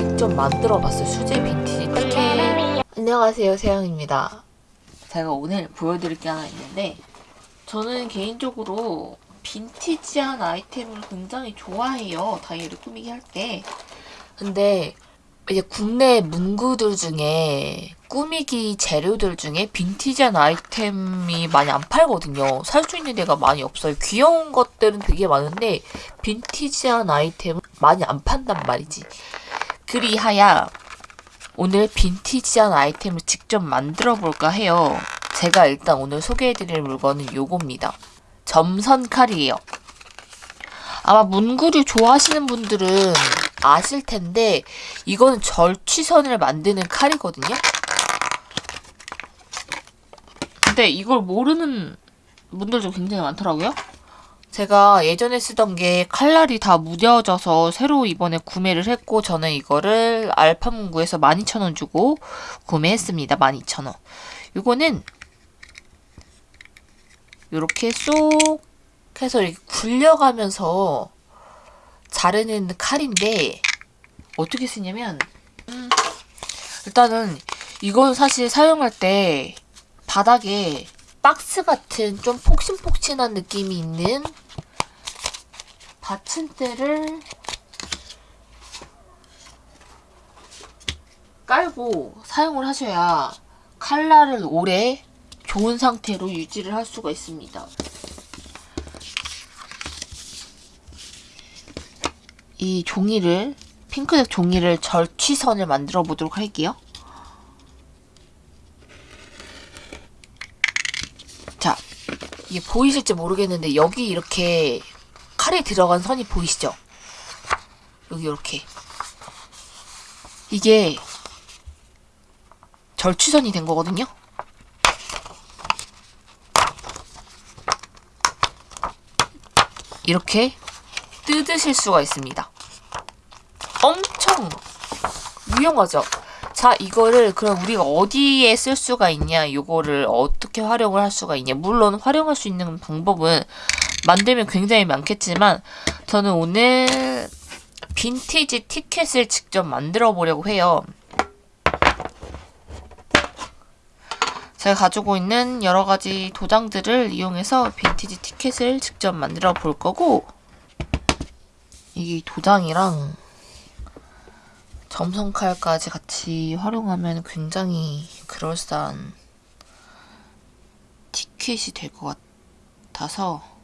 직접 만들어봤어요. 수제 빈티지 티켓. 안녕하세요, 세영입니다. 제가 오늘 보여드릴 게 하나 있는데 저는 개인적으로 빈티지한 아이템을 굉장히 좋아해요. 다이어리 꾸미기 할 때. 근데 이제 국내 문구들 중에 꾸미기 재료들 중에 빈티지한 아이템이 많이 안 팔거든요. 살 수 있는 데가 많이 없어요. 귀여운 것들은 되게 많은데 빈티지한 아이템은 많이 안 판단 말이지. 그리하여 오늘 빈티지한 아이템을 직접 만들어 볼까 해요. 제가 일단 오늘 소개해드릴 물건은 요겁니다. 점선 칼이에요. 아마 문구류 좋아하시는 분들은 아실 텐데 이거는 절취선을 만드는 칼이거든요. 근데 이걸 모르는 분들도 굉장히 많더라고요. 제가 예전에 쓰던 게 칼날이 다 무뎌져서 새로 이번에 구매를 했고 저는 이거를 알파문구에서 12,000원 주고 구매했습니다. 12,000원. 이거는 이렇게 쏙 해서 이렇게 굴려가면서 자르는 칼인데 어떻게 쓰냐면 음, 일단은 이건 사실 사용할 때 바닥에 박스 같은 좀 폭신폭신한 느낌이 있는 받침대를 깔고 사용을 하셔야 칼날을 오래 좋은 상태로 유지를 할 수가 있습니다. 이 종이를 핑크색 종이를 절취선을 만들어 보도록 할게요. 자, 이게 보이실지 모르겠는데 여기 이렇게 칼에 들어간 선이 보이시죠? 여기 이렇게 이게 절취선이 된 거거든요. 이렇게 뜯으실 수가 있습니다. 엄청 유용하죠? 자, 이거를 그럼 우리가 어디에 쓸 수가 있냐, 이거를 어떻게 활용을 할 수가 있냐. 물론 활용할 수 있는 방법은 만들면 굉장히 많겠지만 저는 오늘 빈티지 티켓을 직접 만들어 보려고 해요. 제가 가지고 있는 여러 가지 도장들을 이용해서 빈티지 티켓을 직접 만들어 볼 거고 이게 도장이랑 점선칼까지 같이 활용하면 굉장히 그럴싸한 티켓이 될 것 같아서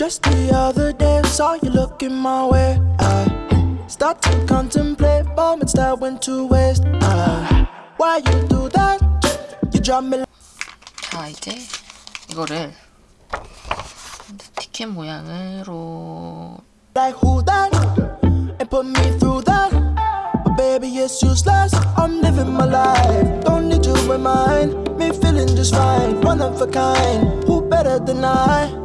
Just the other day, saw you looking my way. I start to contemplate moments that went to waste. I, why you do that? You drop me 자 이제 이거를 티켓 모양으로 like who that? And put me through that. But baby, it's useless. I'm living my life. Don't need you in mine. Me feeling just fine. One of a kind. Who better than I?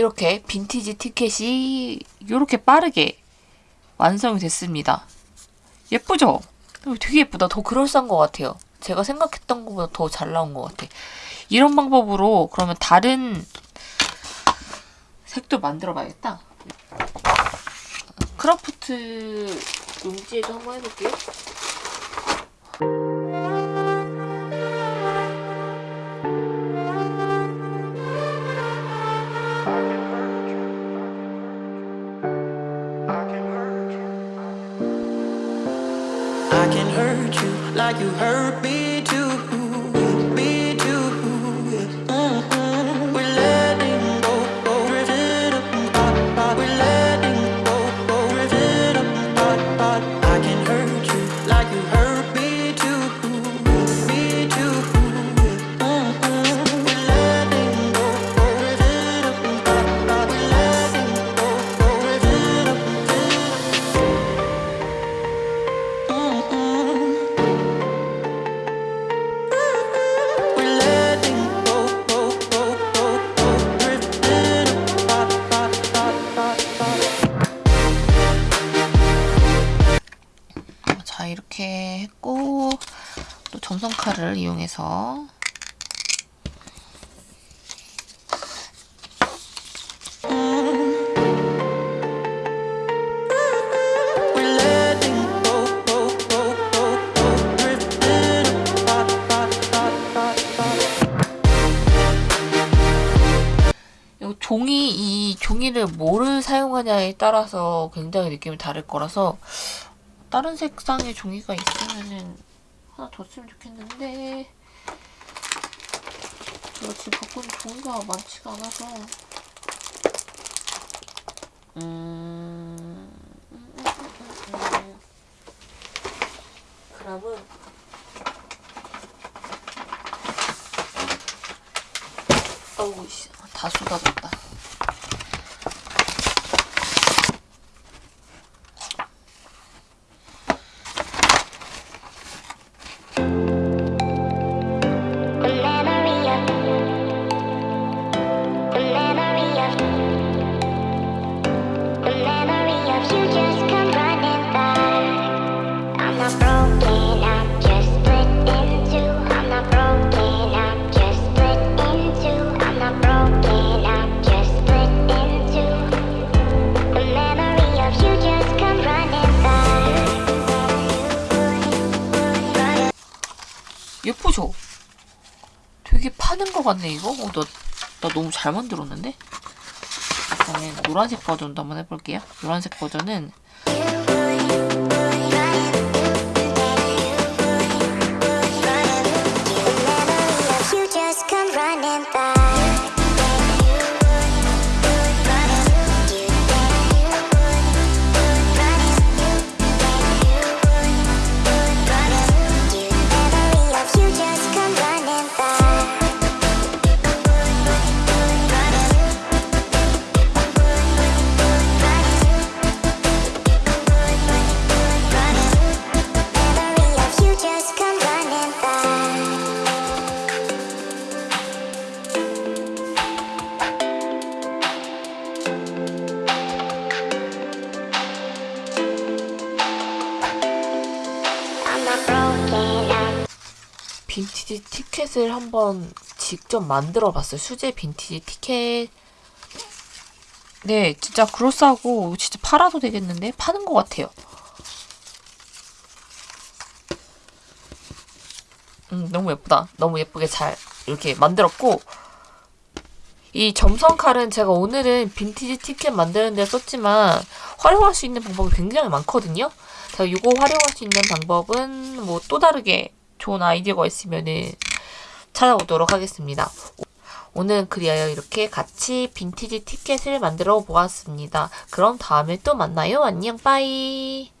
이렇게 빈티지 티켓이 이렇게 빠르게 완성이 됐습니다. 예쁘죠? 되게 예쁘다. 더 그럴싸한 것 같아요. 제가 생각했던 것보다 더 잘 나온 것 같아. 이런 방법으로 그러면 다른 색도 만들어 봐야겠다. 크라프트 용지에도 한번 해볼게요. Like you hurt me. Me 칼을 이용해서 종이 이 종이를 뭐를 사용하냐에 따라서 굉장히 느낌이 다를 거라서 다른 색상의 종이가 있으면은 하나 더 쓰면 좋겠는데. 제가 지금 갖고 있는 종이가 많지가 않아서. 음... 그러면 어우 씨, 다 쏟아졌다. 파는 거 같네 이거? 어, 나, 나 너무 잘 만들었는데? 일단은 노란색 버전도 한번 해볼게요. 노란색 버전은 빈티지 티켓을 한번 직접 만들어 봤어요. 수제 빈티지 티켓. 네, 진짜 그로스하고 진짜 팔아도 되겠는데? 파는 것 같아요. 음, 너무 예쁘다. 너무 예쁘게 잘 이렇게 만들었고, 이 점선 칼은 제가 오늘은 빈티지 티켓 만드는 데 썼지만 활용할 수 있는 방법이 굉장히 많거든요. 제가 이거 활용할 수 있는 방법은 뭐 또 다르게 좋은 아이디어가 있으면은 찾아오도록 하겠습니다. 오늘은 그리하여 이렇게 같이 빈티지 티켓을 만들어 보았습니다. 그럼 다음에 또 만나요. 안녕, 빠이.